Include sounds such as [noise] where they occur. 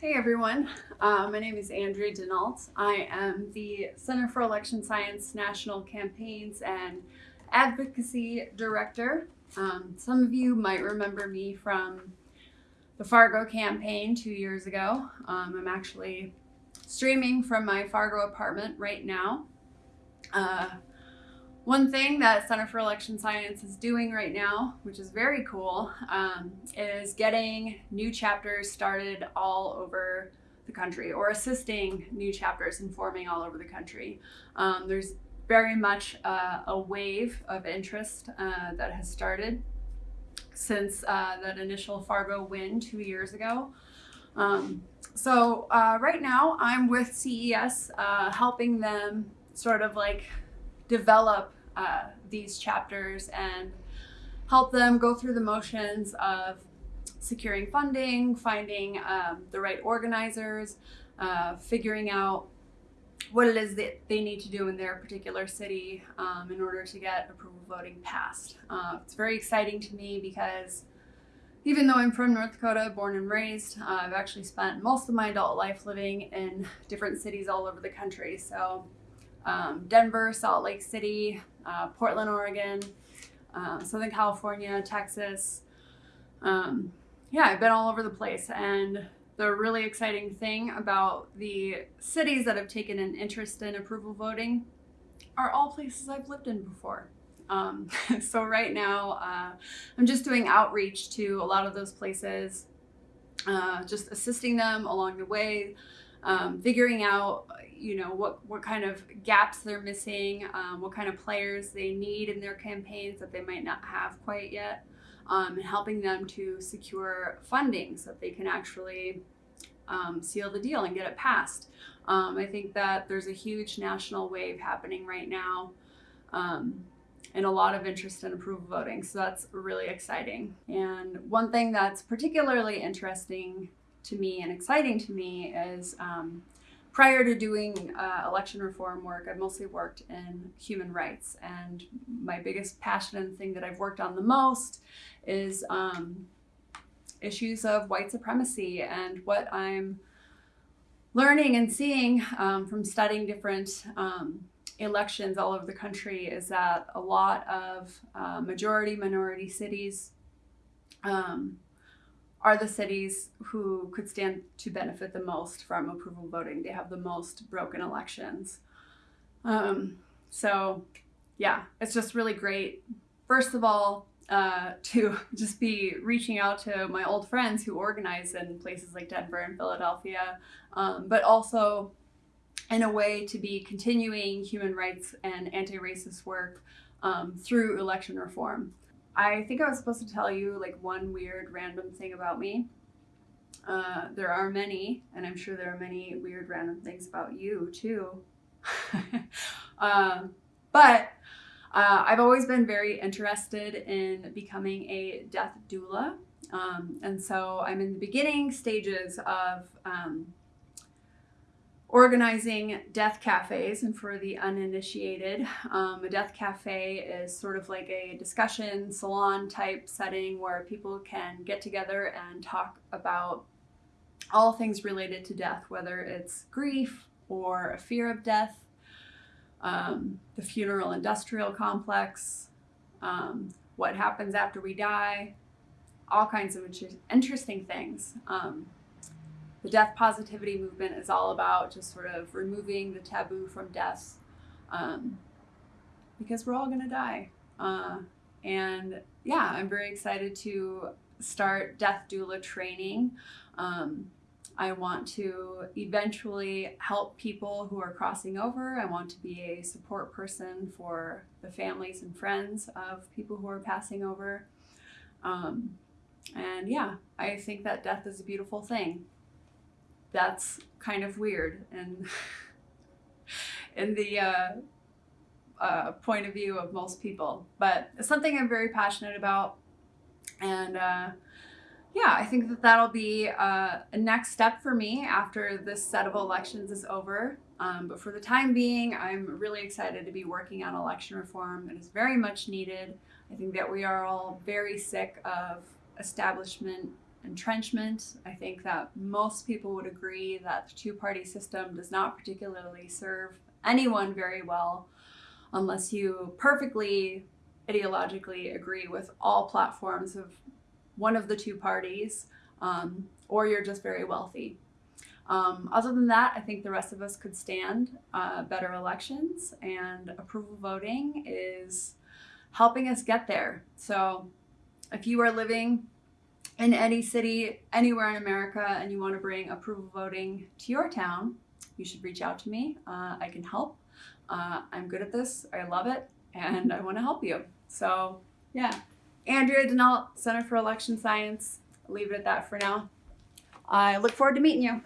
Hey everyone, uh, my name is Andrea Denault. I am the Center for Election Science National Campaigns and Advocacy Director. Um, some of you might remember me from the Fargo campaign two years ago. Um, I'm actually streaming from my Fargo apartment right now. Uh, one thing that Center for Election Science is doing right now, which is very cool, um, is getting new chapters started all over the country or assisting new chapters in forming all over the country. Um, there's very much uh, a wave of interest uh, that has started since uh, that initial Fargo win two years ago. Um, so uh, right now I'm with CES uh, helping them sort of like develop uh, these chapters and help them go through the motions of securing funding, finding um, the right organizers, uh, figuring out what it is that they need to do in their particular city um, in order to get approval voting passed. Uh, it's very exciting to me because even though I'm from North Dakota, born and raised, uh, I've actually spent most of my adult life living in different cities all over the country. So um, Denver, Salt Lake City, uh, Portland, Oregon, uh, Southern California, Texas. Um, yeah, I've been all over the place. And the really exciting thing about the cities that have taken an interest in approval voting are all places I've lived in before. Um, [laughs] so right now, uh, I'm just doing outreach to a lot of those places, uh, just assisting them along the way, um, figuring out you know what what kind of gaps they're missing, um, what kind of players they need in their campaigns that they might not have quite yet, um, and helping them to secure funding so that they can actually um, seal the deal and get it passed. Um, I think that there's a huge national wave happening right now. Um, and a lot of interest in approval voting. So that's really exciting. And one thing that's particularly interesting to me and exciting to me is um, prior to doing uh, election reform work, I've mostly worked in human rights. And my biggest passion and thing that I've worked on the most is um, issues of white supremacy and what I'm learning and seeing um, from studying different um, elections all over the country is that a lot of uh, majority minority cities um, are the cities who could stand to benefit the most from approval voting. They have the most broken elections. Um, so yeah, it's just really great. First of all, uh, [laughs] to just be reaching out to my old friends who organize in places like Denver and Philadelphia, um, but also in a way to be continuing human rights and anti-racist work um, through election reform. I think I was supposed to tell you like one weird random thing about me. Uh, there are many, and I'm sure there are many weird random things about you too. [laughs] um, but uh, I've always been very interested in becoming a death doula. Um, and so I'm in the beginning stages of um, organizing death cafes and for the uninitiated um, a death cafe is sort of like a discussion salon type setting where people can get together and talk about all things related to death whether it's grief or a fear of death um, the funeral industrial complex um, what happens after we die all kinds of interesting things. Um, the death positivity movement is all about just sort of removing the taboo from death um, because we're all going to die. Uh, and yeah, I'm very excited to start death doula training. Um, I want to eventually help people who are crossing over. I want to be a support person for the families and friends of people who are passing over. Um, and yeah, I think that death is a beautiful thing that's kind of weird and [laughs] in the uh, uh, point of view of most people. But it's something I'm very passionate about. And uh, yeah, I think that that'll be uh, a next step for me after this set of elections is over. Um, but for the time being, I'm really excited to be working on election reform. It is very much needed. I think that we are all very sick of establishment entrenchment. I think that most people would agree that the two party system does not particularly serve anyone very well unless you perfectly ideologically agree with all platforms of one of the two parties um, or you're just very wealthy. Um, other than that, I think the rest of us could stand uh, better elections, and approval voting is helping us get there. So, if you are living in any city anywhere in America and you want to bring approval voting to your town, you should reach out to me. Uh, I can help. Uh, I'm good at this. I love it, and I want to help you. So, yeah. Andrea Denault, Center for Election Science. I'll leave it at that for now. I look forward to meeting you.